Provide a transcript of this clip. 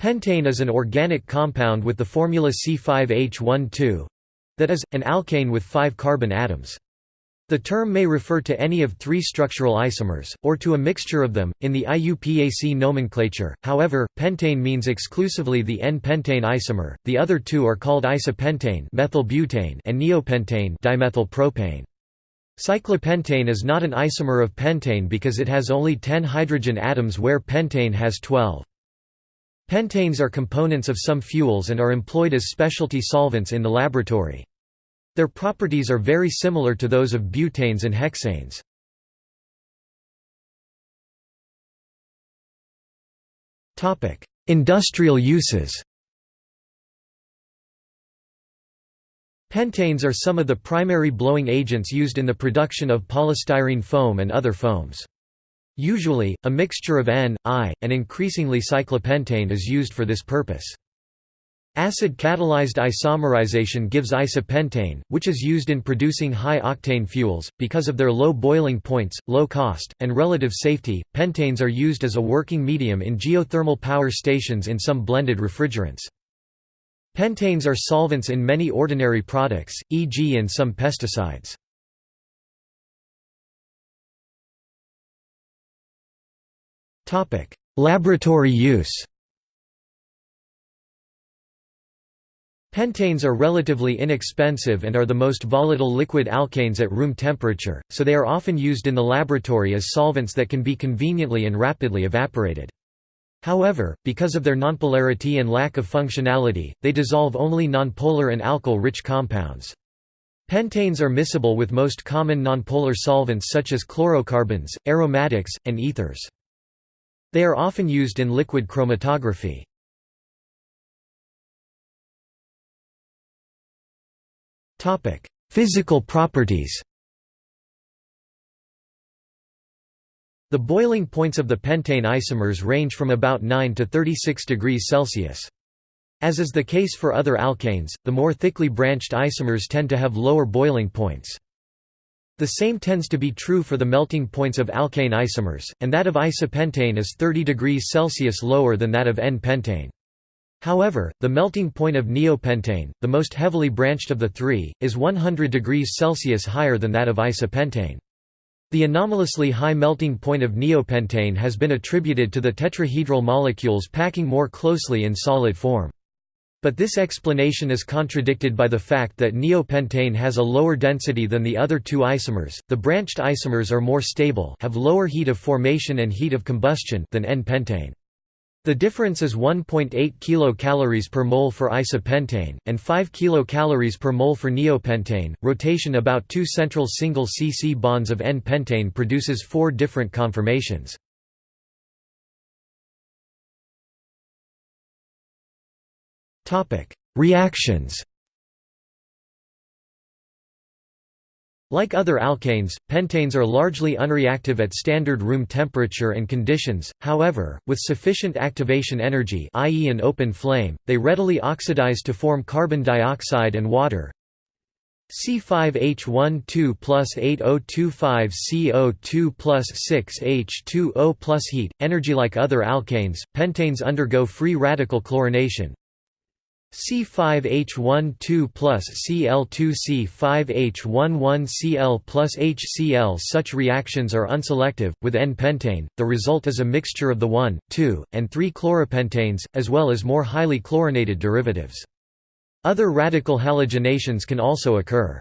Pentane is an organic compound with the formula C5H12 that is, an alkane with five carbon atoms. The term may refer to any of three structural isomers, or to a mixture of them. In the IUPAC nomenclature, however, pentane means exclusively the N-pentane isomer. The other two are called isopentane, methylbutane, and neopentane, dimethylpropane. Cyclopentane is not an isomer of pentane because it has only 10 hydrogen atoms where pentane has 12. Pentanes are components of some fuels and are employed as specialty solvents in the laboratory. Their properties are very similar to those of butanes and hexanes. Industrial uses Pentanes are some of the primary blowing agents used in the production of polystyrene foam and other foams. Usually, a mixture of N, I, and increasingly cyclopentane is used for this purpose. Acid-catalyzed isomerization gives isopentane, which is used in producing high-octane fuels. Because of their low boiling points, low cost, and relative safety, pentanes are used as a working medium in geothermal power stations in some blended refrigerants. Pentanes are solvents in many ordinary products, e.g. in some pesticides. Laboratory use Pentanes are relatively inexpensive and are the most volatile liquid alkanes at room temperature, so they are often used in the laboratory as solvents that can be conveniently and rapidly evaporated. However, because of their nonpolarity and lack of functionality, they dissolve only nonpolar and alkyl-rich compounds. Pentanes are miscible with most common nonpolar solvents such as chlorocarbons, aromatics, and ethers. They are often used in liquid chromatography. Physical properties The boiling points of the pentane isomers range from about 9 to 36 degrees Celsius. As is the case for other alkanes, the more thickly branched isomers tend to have lower boiling points. The same tends to be true for the melting points of alkane isomers, and that of isopentane is 30 degrees Celsius lower than that of N-pentane. However, the melting point of neopentane, the most heavily branched of the three, is 100 degrees Celsius higher than that of isopentane. The anomalously high melting point of neopentane has been attributed to the tetrahedral molecules packing more closely in solid form. But this explanation is contradicted by the fact that neopentane has a lower density than the other two isomers. The branched isomers are more stable, have lower heat of formation and heat of combustion than N-pentane. The difference is 1.8 kilocalories per mole for isopentane, and 5 kilocalories per mole for neopentane. Rotation about two central single C-C bonds of N-pentane produces four different conformations. Reactions Like other alkanes, pentanes are largely unreactive at standard room temperature and conditions, however, with sufficient activation energy i.e. an open flame, they readily oxidize to form carbon dioxide and water. C5H12 plus 8025 CO2 plus 6H2O plus heat, energy like other alkanes, pentanes undergo free radical chlorination, C5H12 plus Cl2C5H11Cl plus HCl Such reactions are unselective, with N-pentane, the result is a mixture of the 1, 2, and 3 chloropentanes, as well as more highly chlorinated derivatives. Other radical halogenations can also occur.